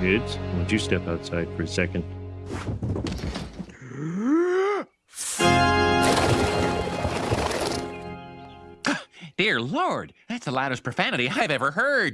kids. Won't you step outside for a second? Dear Lord, that's the loudest profanity I've ever heard.